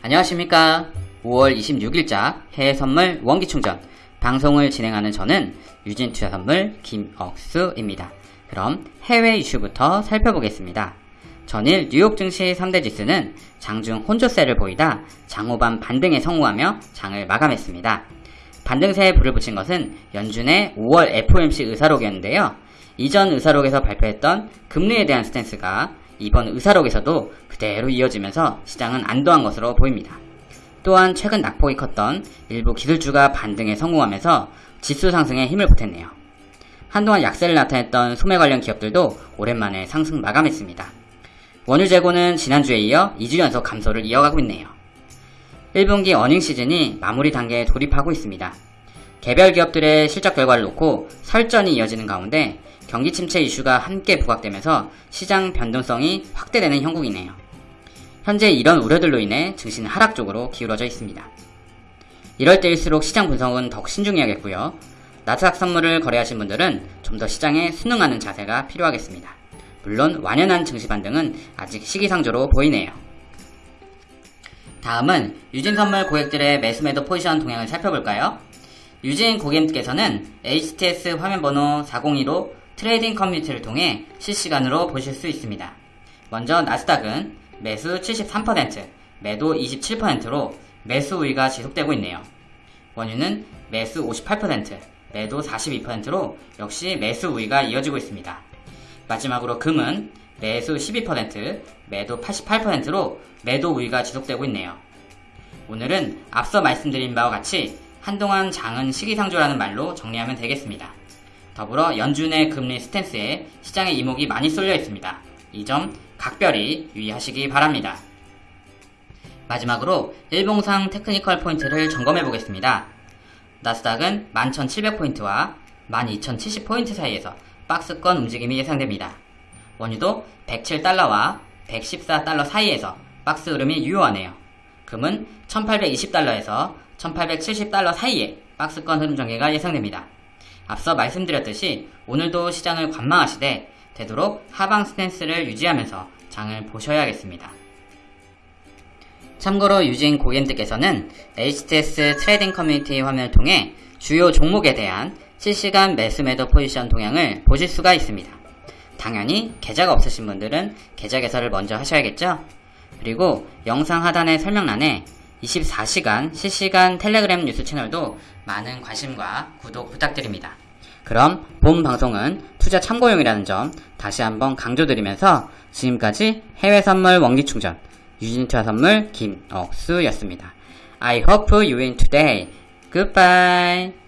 안녕하십니까. 5월 26일자 해외 선물 원기 충전 방송을 진행하는 저는 유진 투자 선물 김억수입니다. 그럼 해외 이슈부터 살펴보겠습니다. 전일 뉴욕 증시 3대 지수는 장중 혼조세를 보이다 장후반 반등에 성공하며 장을 마감했습니다. 반등세에 불을 붙인 것은 연준의 5월 FOMC 의사록이었는데요. 이전 의사록에서 발표했던 금리에 대한 스탠스가 이번 의사록에서도 그대로 이어지면서 시장은 안도한 것으로 보입니다. 또한 최근 낙폭이 컸던 일부 기술주가 반등에 성공하면서 지수 상승에 힘을 보탰네요. 한동안 약세를 나타냈던 소매 관련 기업들도 오랜만에 상승 마감했습니다. 원유 재고는 지난주에 이어 2주 연속 감소를 이어가고 있네요. 1분기 어닝 시즌이 마무리 단계에 돌입하고 있습니다. 개별 기업들의 실적 결과를 놓고 설전이 이어지는 가운데 경기 침체 이슈가 함께 부각되면서 시장 변동성이 확대되는 형국이네요. 현재 이런 우려들로 인해 증시는 하락 쪽으로 기울어져 있습니다. 이럴 때일수록 시장 분석은 더욱 신중해야겠고요. 나스닥 선물을 거래하신 분들은 좀 더 시장에 순응하는 자세가 필요하겠습니다. 물론 완연한 증시 반등은 아직 시기상조로 보이네요. 다음은 유진 선물 고객들의 매수매도 포지션 동향을 살펴볼까요? 유진 고객님께서는 HTS 화면번호 402로 trading 커뮤니티를 통해 실시간으로 보실 수 있습니다. 먼저 나스닥은 매수 73%, 매도 27%로 매수 우위가 지속되고 있네요. 원유는 매수 58%, 매도 42%로 역시 매수 우위가 이어지고 있습니다. 마지막으로 금은 매수 12%, 매도 88%로 매도 우위가 지속되고 있네요. 오늘은 앞서 말씀드린 바와 같이 한동안 장은 시기상조라는 말로 정리하면 되겠습니다. 더불어 연준의 금리 스탠스에 시장의 이목이 많이 쏠려 있습니다. 이 점 각별히 유의하시기 바랍니다. 마지막으로 일봉상 technical 포인트를 점검해 보겠습니다. 나스닥은 11,700포인트와 12,070포인트 사이에서 박스권 움직임이 예상됩니다. 원유도 107달러와 114달러 사이에서 박스 흐름이 유효하네요. 금은 1820달러에서 1870달러 사이에 박스권 흐름 전개가 예상됩니다. 앞서 말씀드렸듯이 오늘도 시장을 관망하시되 되도록 하방 스탠스를 유지하면서 장을 보셔야겠습니다. 참고로 유진 고객님들께서는 HTS trading 커뮤니티 화면을 통해 주요 종목에 대한 실시간 매수 매도 포지션 동향을 보실 수가 있습니다. 당연히 계좌가 없으신 분들은 계좌 개설을 먼저 하셔야겠죠? 그리고 영상 하단의 설명란에 24시간 실시간 텔레그램 뉴스 채널도 많은 관심과 구독 부탁드립니다. 그럼 본 방송은 투자 참고용이라는 점 다시 한번 강조드리면서 지금까지 해외 선물 원기 충전 유진투자 선물 김억수였습니다. I hope you win today. Goodbye.